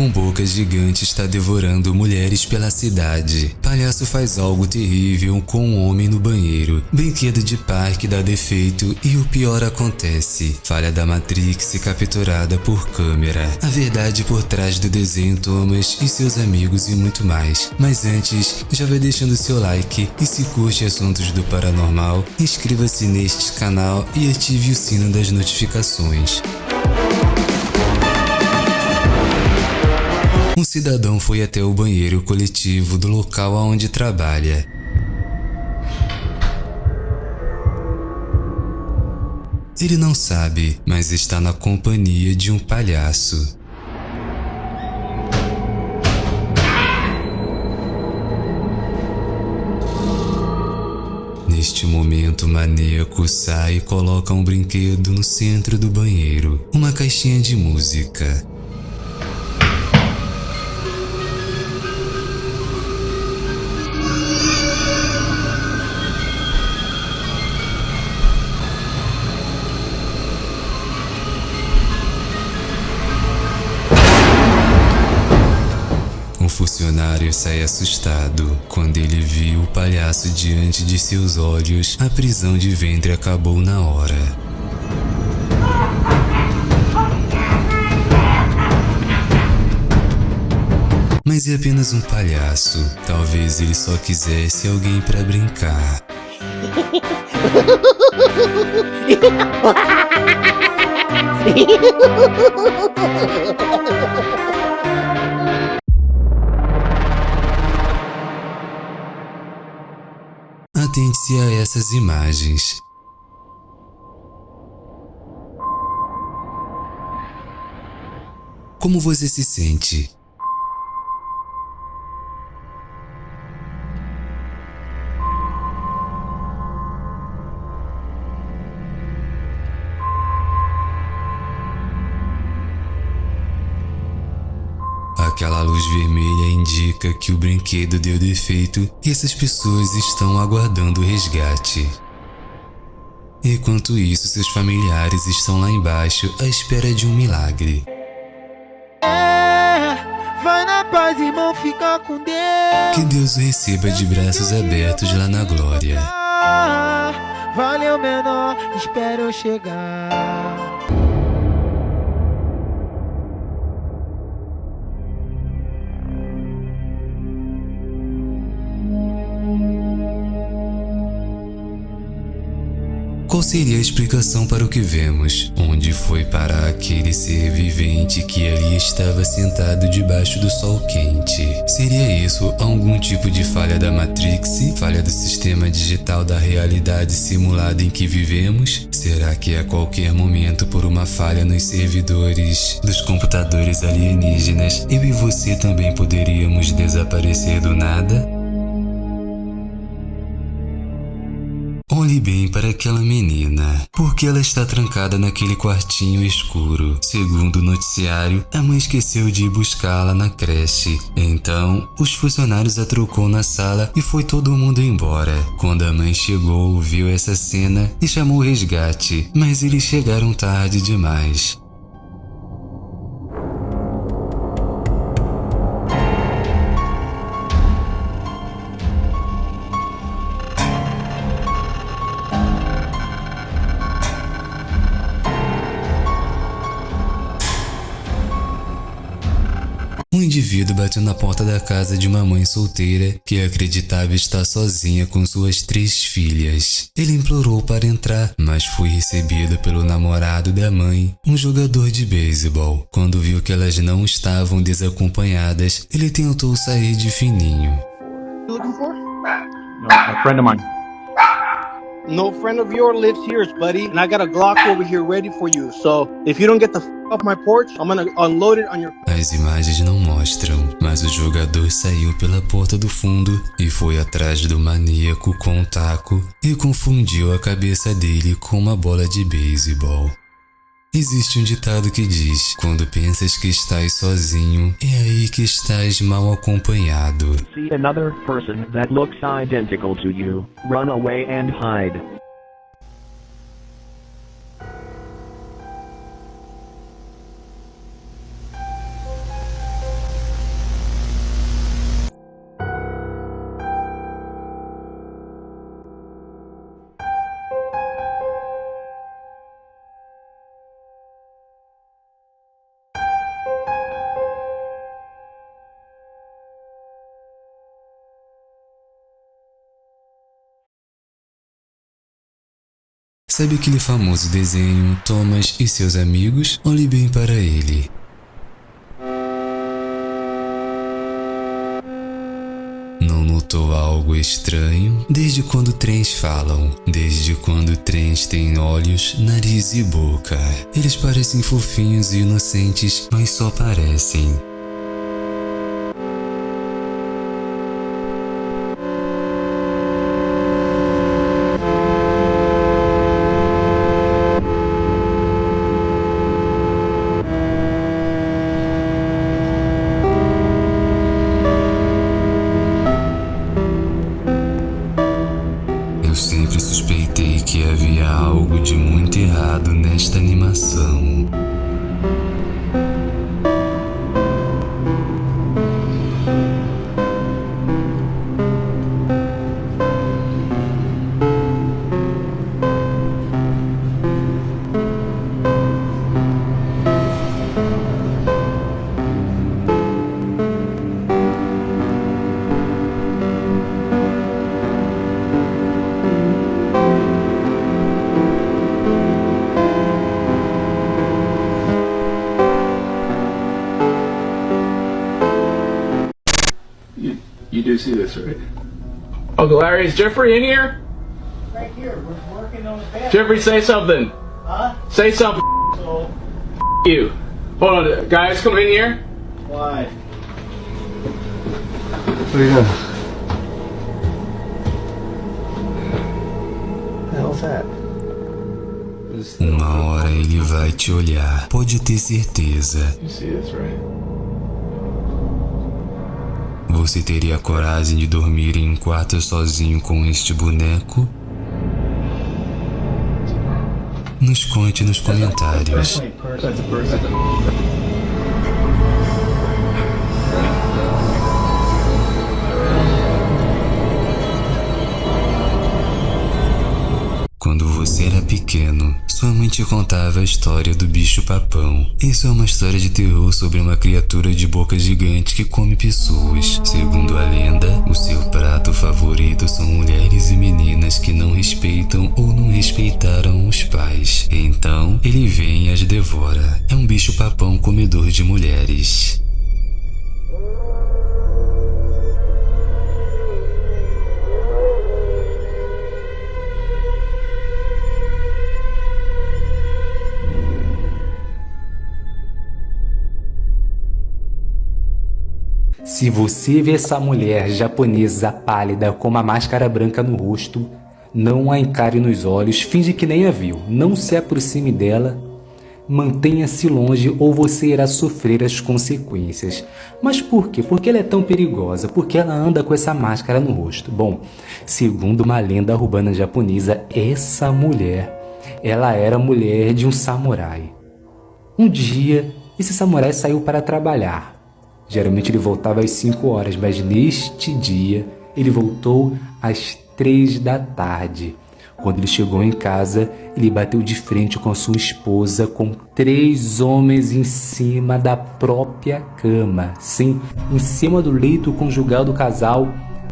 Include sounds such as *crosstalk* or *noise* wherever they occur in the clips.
com boca gigante está devorando mulheres pela cidade. Palhaço faz algo terrível com um homem no banheiro. Brinquedo de parque dá defeito e o pior acontece. Falha da Matrix capturada por câmera. A verdade por trás do desenho Thomas e seus amigos e muito mais. Mas antes, já vai deixando seu like e se curte assuntos do paranormal, inscreva-se neste canal e ative o sino das notificações. Um cidadão foi até o banheiro coletivo do local onde trabalha. Ele não sabe, mas está na companhia de um palhaço. Neste momento, o maníaco sai e coloca um brinquedo no centro do banheiro, uma caixinha de música. Funcionário sai assustado. Quando ele viu o palhaço diante de seus olhos, a prisão de ventre acabou na hora. Mas é apenas um palhaço. Talvez ele só quisesse alguém para brincar. *laughs* Atente-se a essas imagens. Como você se sente? Aquela luz vermelha indica que o brinquedo deu defeito e essas pessoas estão aguardando o resgate. Enquanto isso, seus familiares estão lá embaixo à espera de um milagre. É, vai na paz, irmão, fica com Deus. Que Deus o receba de braços abertos lá na glória. Valeu, menor, espero chegar. Qual seria a explicação para o que vemos? Onde foi para aquele ser vivente que ali estava sentado debaixo do sol quente? Seria isso algum tipo de falha da Matrix? Falha do sistema digital da realidade simulada em que vivemos? Será que a qualquer momento, por uma falha nos servidores dos computadores alienígenas, eu e você também poderíamos desaparecer do nada? Olhe bem para aquela menina, porque ela está trancada naquele quartinho escuro. Segundo o noticiário, a mãe esqueceu de ir buscá-la na creche. Então, os funcionários a trocou na sala e foi todo mundo embora. Quando a mãe chegou, viu essa cena e chamou o resgate, mas eles chegaram tarde demais. Indivíduo bateu na porta da casa de uma mãe solteira que acreditava estar sozinha com suas três filhas. Ele implorou para entrar, mas foi recebido pelo namorado da mãe, um jogador de beisebol. Quando viu que elas não estavam desacompanhadas, ele tentou sair de fininho. looking for? No, a friend of mine. No friend of yours lives here, buddy, and I got a Glock over here ready for you. So if you don't get the off my porch, I'm gonna unload it on your. As imagens não mostram, mas o jogador saiu pela porta do fundo e foi atrás do maníaco com um taco e confundiu a cabeça dele com uma bola de beisebol. Existe um ditado que diz: quando pensas que estás sozinho, é aí que estás mal acompanhado. See another person that looks identical to you, run away and hide. Sabe aquele famoso desenho Thomas e seus amigos? Olhe bem para ele. Não notou algo estranho? Desde quando trens falam? Desde quando trens têm olhos, nariz e boca? Eles parecem fofinhos e inocentes, mas só parecem. suspeitei que havia algo de muito errado nesta animação. See this, right? Uncle Larry, is Jeffrey in here? Right here. We're working on the bathroom. Jeffrey, say something. Huh? Say something. So, you. Hold on, guys, come in here. why? What are you doing? The hell's that? Uma hora ele vai te olhar, pode ter certeza. You see this, right? Você teria coragem de dormir em um quarto sozinho com este boneco? Nos conte nos comentários. Te contava a história do bicho papão. Isso é uma história de terror sobre uma criatura de boca gigante que come pessoas. Segundo a lenda, o seu prato favorito são mulheres e meninas que não respeitam ou não respeitaram os pais. Então, ele vem e as devora. É um bicho papão comedor de mulheres. Se você vê essa mulher japonesa pálida com uma máscara branca no rosto, não a encare nos olhos, finge que nem a viu, não se aproxime dela, mantenha-se longe ou você irá sofrer as consequências. Mas por quê? Porque ela é tão perigosa? Porque ela anda com essa máscara no rosto? Bom, segundo uma lenda urbana japonesa, essa mulher, ela era mulher de um samurai. Um dia, esse samurai saiu para trabalhar. Geralmente ele voltava às 5 horas, mas neste dia ele voltou às 3 da tarde. Quando ele chegou em casa, ele bateu de frente com a sua esposa, com três homens em cima da própria cama. Sim, em cima do leito conjugal do casal,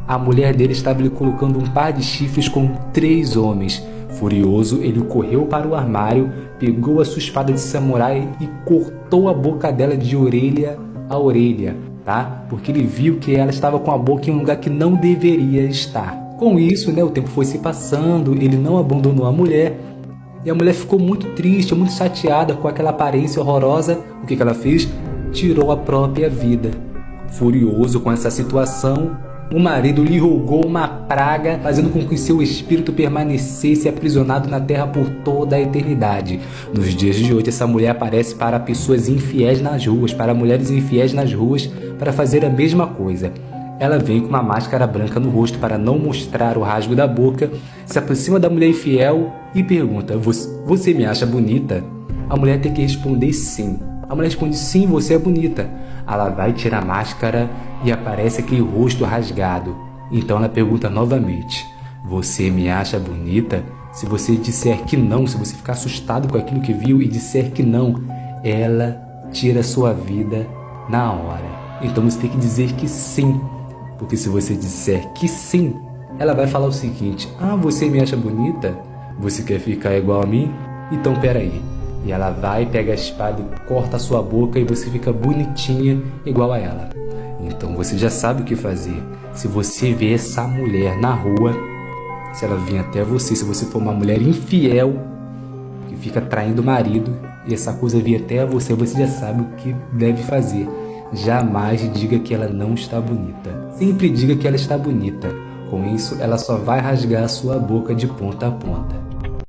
a mulher dele estava lhe colocando um par de chifres com três homens. Furioso, ele correu para o armário, pegou a sua espada de samurai e cortou a boca dela de orelha a orelha, tá? Porque ele viu que ela estava com a boca em um lugar que não deveria estar. Com isso, né, o tempo foi se passando, ele não abandonou a mulher, e a mulher ficou muito triste, muito chateada com aquela aparência horrorosa. O que, que ela fez? Tirou a própria vida. Furioso com essa situação, o marido lhe rogou uma praga, fazendo com que seu espírito permanecesse aprisionado na terra por toda a eternidade. Nos dias de hoje, essa mulher aparece para pessoas infiéis nas ruas, para mulheres infiéis nas ruas, para fazer a mesma coisa. Ela vem com uma máscara branca no rosto para não mostrar o rasgo da boca, se aproxima da mulher infiel e pergunta: Você me acha bonita? A mulher tem que responder sim. A mulher responde: Sim, você é bonita. Ela vai tirar a máscara e aparece aquele rosto rasgado. Então ela pergunta novamente: Você me acha bonita? Se você disser que não, se você ficar assustado com aquilo que viu e disser que não, ela tira a sua vida na hora. Então você tem que dizer que sim, porque se você disser que sim, ela vai falar o seguinte: Ah, você me acha bonita? Você quer ficar igual a mim? Então peraí. E ela vai, pega a espada e corta a sua boca e você fica bonitinha igual a ela. Então você já sabe o que fazer. Se você vê essa mulher na rua, se ela vir até você, se você for uma mulher infiel, que fica traindo o marido, e essa coisa vir até você, você já sabe o que deve fazer. Jamais diga que ela não está bonita. Sempre diga que ela está bonita. Com isso, ela só vai rasgar a sua boca de ponta a ponta.